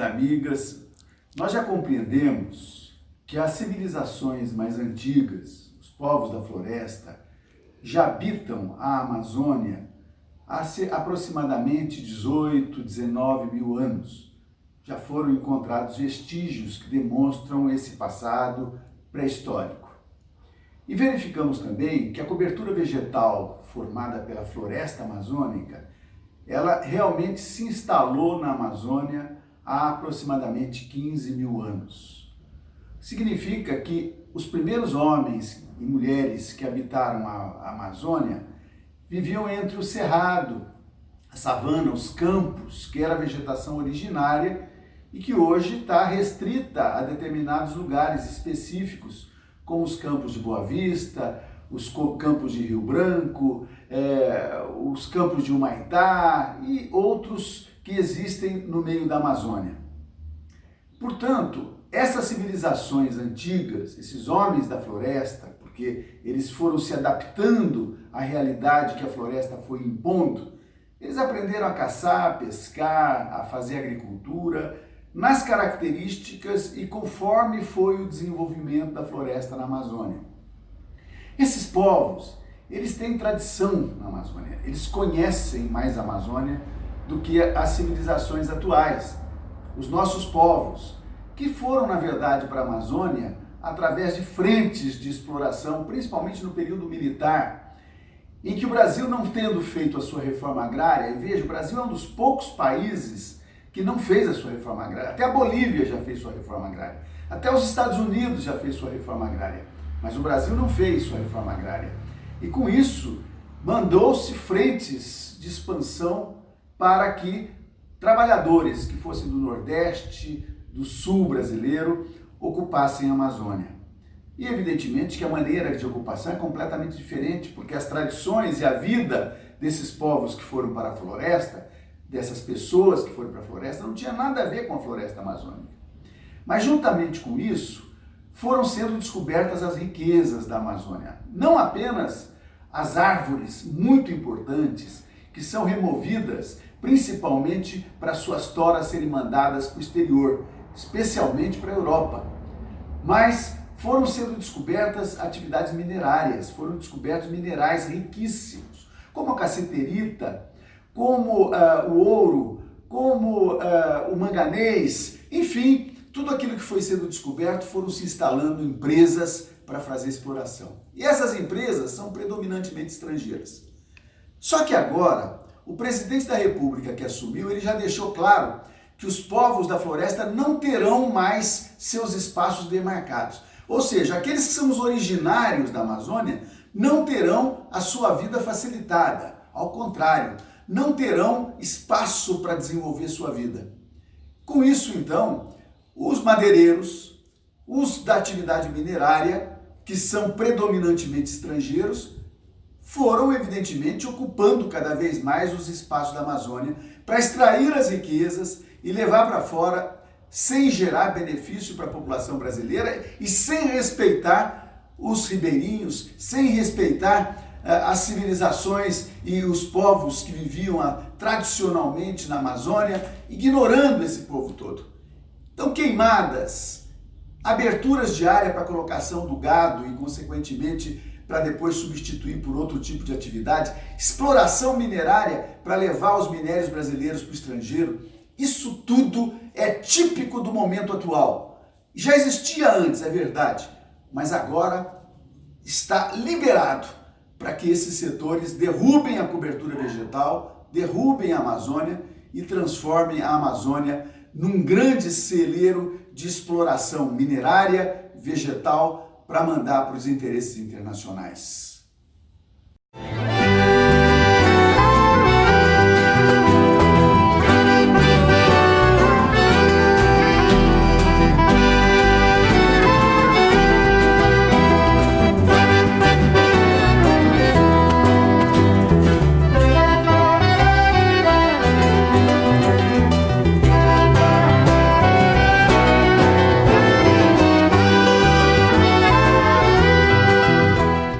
amigas, nós já compreendemos que as civilizações mais antigas, os povos da floresta, já habitam a Amazônia há aproximadamente 18, 19 mil anos. Já foram encontrados vestígios que demonstram esse passado pré-histórico. E verificamos também que a cobertura vegetal formada pela floresta amazônica, ela realmente se instalou na Amazônia há aproximadamente 15 mil anos. Significa que os primeiros homens e mulheres que habitaram a Amazônia viviam entre o cerrado, a savana, os campos, que era a vegetação originária e que hoje está restrita a determinados lugares específicos, como os campos de Boa Vista, os campos de Rio Branco, é, os campos de Humaitá e outros que existem no meio da Amazônia. Portanto, essas civilizações antigas, esses homens da floresta, porque eles foram se adaptando à realidade que a floresta foi impondo, eles aprenderam a caçar, a pescar, a fazer agricultura, nas características e conforme foi o desenvolvimento da floresta na Amazônia. Esses povos, eles têm tradição na Amazônia, eles conhecem mais a Amazônia do que as civilizações atuais. Os nossos povos, que foram, na verdade, para a Amazônia através de frentes de exploração, principalmente no período militar, em que o Brasil, não tendo feito a sua reforma agrária, veja, o Brasil é um dos poucos países que não fez a sua reforma agrária. Até a Bolívia já fez sua reforma agrária. Até os Estados Unidos já fez sua reforma agrária. Mas o Brasil não fez sua reforma agrária. E com isso, mandou-se frentes de expansão para que trabalhadores que fossem do Nordeste, do Sul brasileiro, ocupassem a Amazônia. E evidentemente que a maneira de ocupação é completamente diferente, porque as tradições e a vida desses povos que foram para a floresta dessas pessoas que foram para a floresta não tinha nada a ver com a floresta amazônica. Mas juntamente com isso, foram sendo descobertas as riquezas da Amazônia. Não apenas as árvores muito importantes que são removidas principalmente para suas toras serem mandadas para o exterior, especialmente para a Europa. Mas foram sendo descobertas atividades minerárias, foram descobertos minerais riquíssimos, como a caceterita, como uh, o ouro, como uh, o manganês, enfim, tudo aquilo que foi sendo descoberto foram se instalando empresas para fazer exploração. E essas empresas são predominantemente estrangeiras. Só que agora, o presidente da república que assumiu, ele já deixou claro que os povos da floresta não terão mais seus espaços demarcados. Ou seja, aqueles que são os originários da Amazônia não terão a sua vida facilitada. Ao contrário, não terão espaço para desenvolver sua vida. Com isso, então, os madeireiros, os da atividade minerária, que são predominantemente estrangeiros, foram, evidentemente, ocupando cada vez mais os espaços da Amazônia para extrair as riquezas e levar para fora sem gerar benefício para a população brasileira e sem respeitar os ribeirinhos, sem respeitar é, as civilizações e os povos que viviam ah, tradicionalmente na Amazônia, ignorando esse povo todo. Então, queimadas, aberturas de área para colocação do gado e, consequentemente, para depois substituir por outro tipo de atividade, exploração minerária para levar os minérios brasileiros para o estrangeiro, isso tudo é típico do momento atual. Já existia antes, é verdade, mas agora está liberado para que esses setores derrubem a cobertura vegetal, derrubem a Amazônia e transformem a Amazônia num grande celeiro de exploração minerária, vegetal, para mandar para os interesses internacionais.